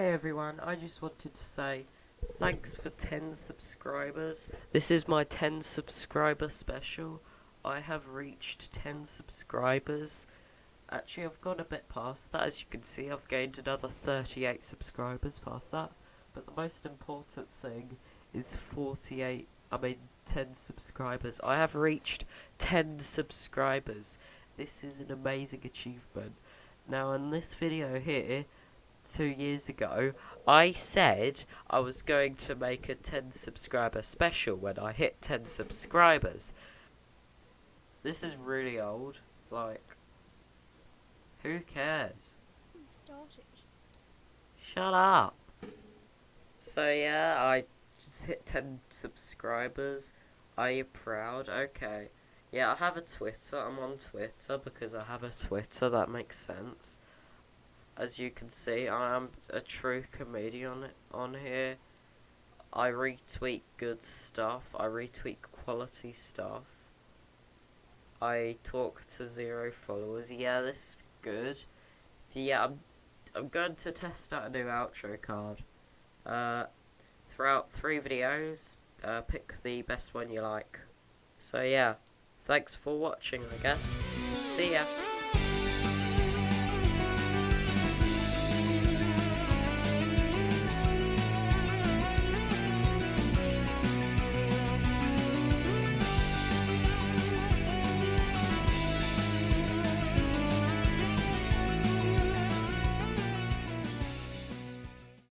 Hey everyone, I just wanted to say thanks for 10 subscribers. This is my 10 subscriber special. I have reached 10 subscribers. Actually, I've gone a bit past that. As you can see, I've gained another 38 subscribers past that. But the most important thing is 48, I mean 10 subscribers. I have reached 10 subscribers. This is an amazing achievement. Now, in this video here, two years ago, I said I was going to make a 10 subscriber special when I hit 10 subscribers. This is really old. Like, who cares? Shut up. So yeah, I just hit 10 subscribers. Are you proud? Okay. Yeah, I have a Twitter. I'm on Twitter because I have a Twitter. That makes sense. As you can see, I am a true comedian on here. I retweet good stuff. I retweet quality stuff. I talk to zero followers. Yeah, this is good. Yeah, I'm, I'm going to test out a new outro card. Uh, throughout three videos, uh, pick the best one you like. So yeah, thanks for watching, I guess. See ya.